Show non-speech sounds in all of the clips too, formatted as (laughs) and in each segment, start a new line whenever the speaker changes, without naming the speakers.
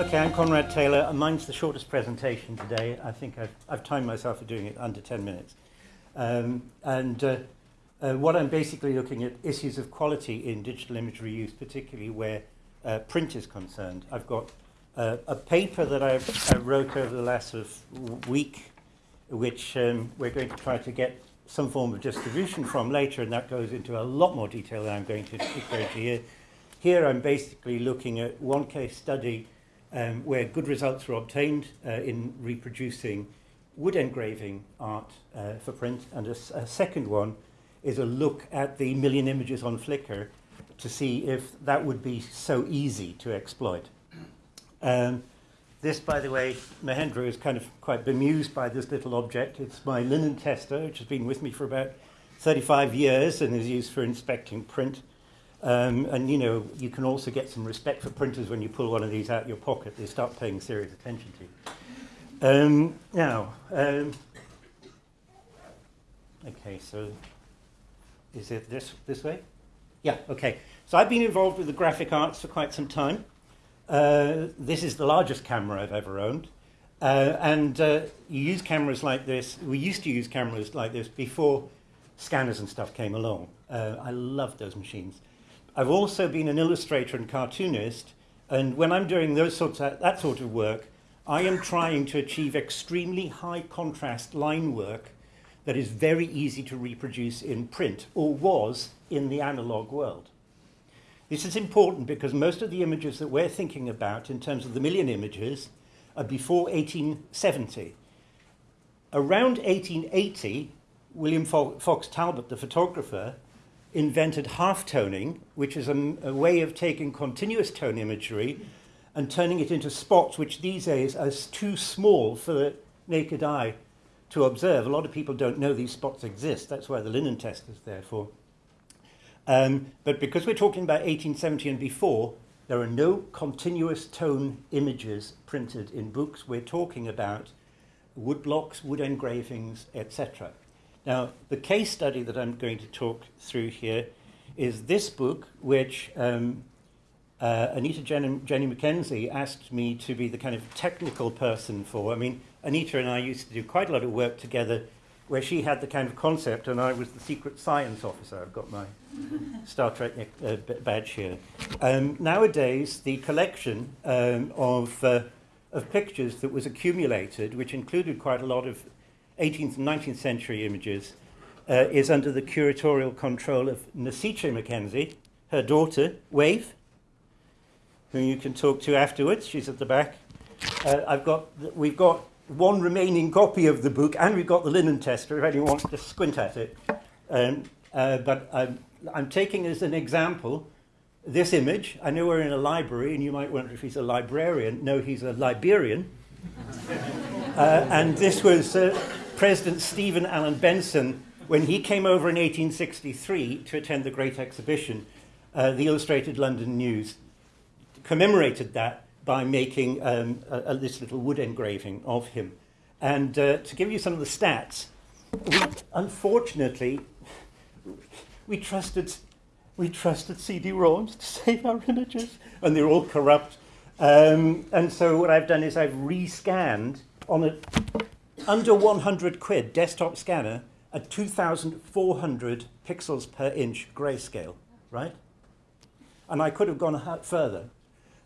Okay, I'm Conrad Taylor, and mine's the shortest presentation today. I think I've, I've timed myself for doing it under 10 minutes. Um, and uh, uh, what I'm basically looking at issues of quality in digital imagery use, particularly where uh, print is concerned. I've got uh, a paper that I've, I wrote over the last of week, which um, we're going to try to get some form of distribution from later, and that goes into a lot more detail than I'm going to go into here. Here I'm basically looking at one case study um, where good results were obtained uh, in reproducing wood engraving art uh, for print. And a, a second one is a look at the million images on Flickr to see if that would be so easy to exploit. Um, this, by the way, Mahendra is kind of quite bemused by this little object. It's my linen tester, which has been with me for about 35 years and is used for inspecting print. Um, and you know, you can also get some respect for printers when you pull one of these out of your pocket. They start paying serious attention to you. Um, now, um, okay, so is it this this way? Yeah, okay. So I've been involved with the graphic arts for quite some time. Uh, this is the largest camera I've ever owned. Uh, and uh, you use cameras like this. We used to use cameras like this before scanners and stuff came along. Uh, I love those machines. I've also been an illustrator and cartoonist, and when I'm doing those sorts of, that sort of work, I am trying to achieve extremely high contrast line work that is very easy to reproduce in print, or was in the analog world. This is important because most of the images that we're thinking about in terms of the million images are before 1870. Around 1880, William Fox Talbot, the photographer, invented half-toning, which is a, a, way of taking continuous tone imagery and turning it into spots which these days are too small for the naked eye to observe. A lot of people don't know these spots exist. That's why the linen test is there for. Um, but because we're talking about 1870 and before, there are no continuous tone images printed in books. We're talking about wood blocks, wood engravings, etc. Now, the case study that I'm going to talk through here is this book, which um, uh, Anita Jenny, Jenny McKenzie asked me to be the kind of technical person for. I mean, Anita and I used to do quite a lot of work together where she had the kind of concept and I was the secret science officer. I've got my (laughs) Star Trek uh, badge here. Um, nowadays, the collection um, of, uh, of pictures that was accumulated, which included quite a lot of 18th and 19th century images, uh, is under the curatorial control of Nasiche McKenzie, her daughter, Wave, who you can talk to afterwards. She's at the back. Uh, I've got, we've got one remaining copy of the book, and we've got the linen tester if anyone wants to squint at it. Um, uh, but I'm, I'm taking as an example this image. I know we're in a library, and you might wonder if he's a librarian. No, he's a Liberian. (laughs) uh, and this was uh, President Stephen Allen Benson, when he came over in 1863 to attend the Great Exhibition, uh, the Illustrated London News commemorated that by making um, a, a, this little wood engraving of him. And uh, to give you some of the stats, we, unfortunately, we trusted, we trusted CD-ROMs to save our images, and they're all corrupt. Um, and so what I've done is I've rescanned on a under 100 quid desktop scanner at 2,400 pixels per inch grayscale, right? And I could have gone further.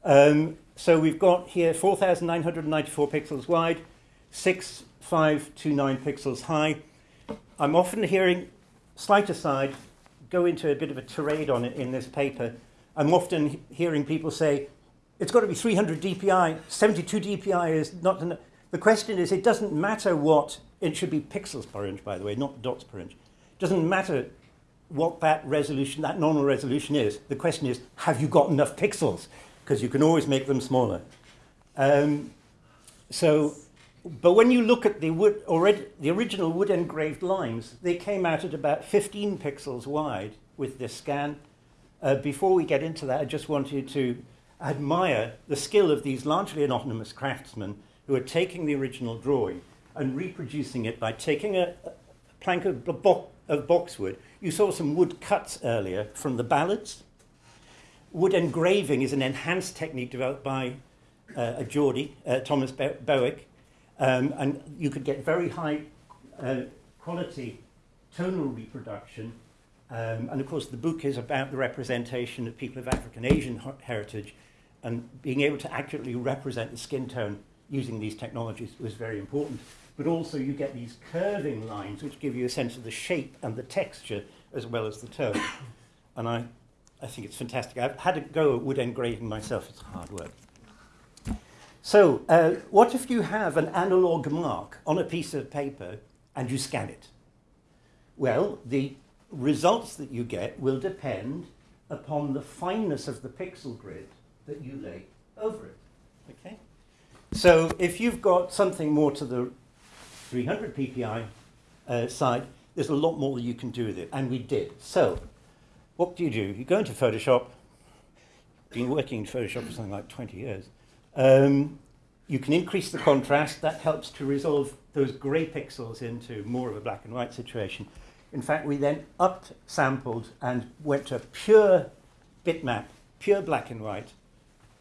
Um, so we've got here 4,994 pixels wide, 6,529 pixels high. I'm often hearing, slight aside, go into a bit of a tirade on it in this paper. I'm often hearing people say, it's got to be 300 dpi, 72 dpi is not enough. The question is, it doesn't matter what, it should be pixels per inch, by the way, not dots per inch. It doesn't matter what that resolution, that normal resolution is. The question is, have you got enough pixels? Because you can always make them smaller. Um, so, but when you look at the, wood, already, the original wood engraved lines, they came out at about 15 pixels wide with this scan. Uh, before we get into that, I just wanted to admire the skill of these largely anonymous craftsmen who are taking the original drawing and reproducing it by taking a, a plank of, bo of boxwood. You saw some wood cuts earlier from the ballads. Wood engraving is an enhanced technique developed by uh, a Geordie, uh, Thomas Be- um, and you could get very high uh, quality tonal reproduction. Um, and of course, the book is about the representation of people of African Asian heritage, and being able to accurately represent the skin tone using these technologies was very important. But also, you get these curving lines which give you a sense of the shape and the texture as well as the tone. (coughs) And I, I think it's fantastic. I've had a go at wood engraving myself, it's hard work. So, uh, what if you have an analog mark on a piece of paper and you scan it? Well, the results that you get will depend upon the fineness of the pixel grid that you lay over it. Okay? So, if you've got something more to the 300 ppi uh, side, there's a lot more that you can do with it, and we did. So, what do you do? You go into Photoshop, been working in Photoshop for something like 20 years. Um, you can increase the contrast, that helps to resolve those grey pixels into more of a black and white situation. In fact, we then up sampled and went to pure bitmap, pure black and white,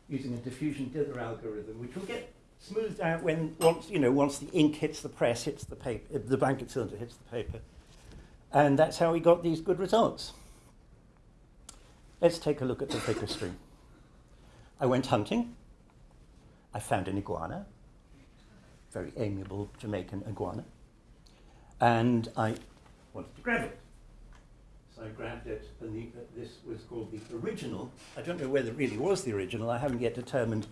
using a diffusion dither algorithm, which will get smoothed out when once you know once the ink hits the press, hits the paper, the blanket cylinder hits the paper, and that's how we got these good results. Let's take a look at the Flickr stream. I went hunting. I found an iguana, very amiable Jamaican iguana, and I wanted to grab it. So I grabbed it, and the, uh, this was called the original. I don't know whether it really was the original. I haven't yet determined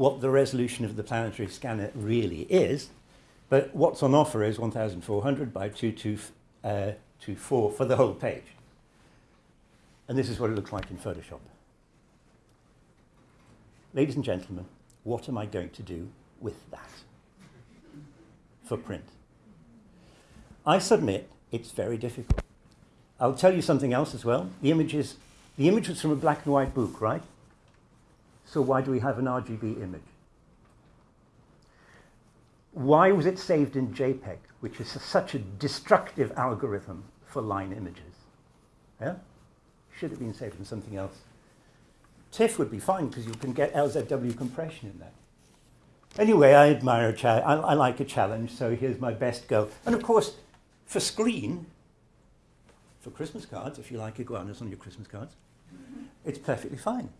what the resolution of the planetary scanner really is, but what's on offer is 1400 by 2224 uh, for the whole page. And this is what it looks like in Photoshop. Ladies and gentlemen, what am I going to do with that for print? I submit it's very difficult. I'll tell you something else as well. The image, is, the image was from a black and white book, right? So why do we have an RGB image? Why was it saved in JPEG, which is such a destructive algorithm for line images? Yeah? Should have been saved in something else. TIFF would be fine because you can get LZW compression in there. Anyway, I admire a challenge. I, I like a challenge, so here's my best go. And of course, for screen, for Christmas cards, if you like iguanas on your Christmas cards, it's perfectly fine.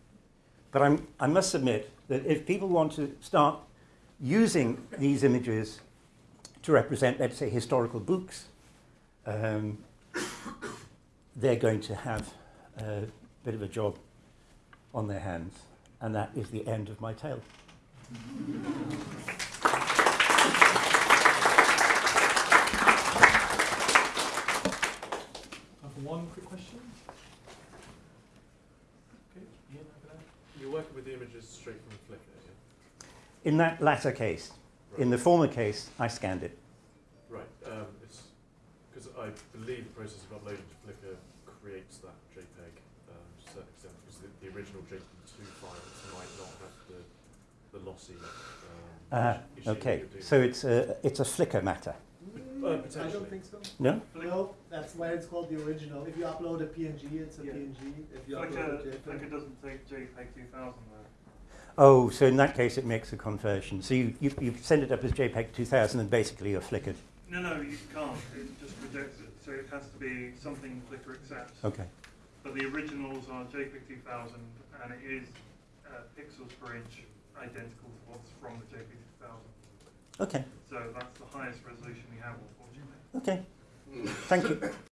But I'm, I must admit that if people want to start using these images to represent, let's say, historical books, um, they're going to have a bit of a job on their hands. And that is the end of my tale.
one quick question. Okay, Ian, You're working with the images straight from Flickr, yeah?
In that latter case. Right. In the former case, I scanned it.
Right. Um, it's because I believe the process of uploading to Flickr creates that JPEG to a certain extent because the, the original JPEG2 files might not have the, the lossy. Um,
uh, okay, so it's a, it's a Flickr matter.
Uh,
I don't think so.
No?
No, that's why it's called the original. If you upload a PNG, it's a
Yeah.
PNG. If you
Flickr,
upload a JPEG,
Flickr doesn't take JPEG 2000 though.
Oh, so in that case, it makes a conversion. So you, you, you send it up as JPEG 2000 and basically you're flickered.
No, no, you can't. It just rejects it. So it has to be something Flickr accepts.
Okay.
But the originals are JPEG 2000 and it is uh, pixels per inch identical to what's from the JPEG 2000.
Okay.
So that's the highest resolution we have, unfortunately.
Okay. Thank you. (laughs)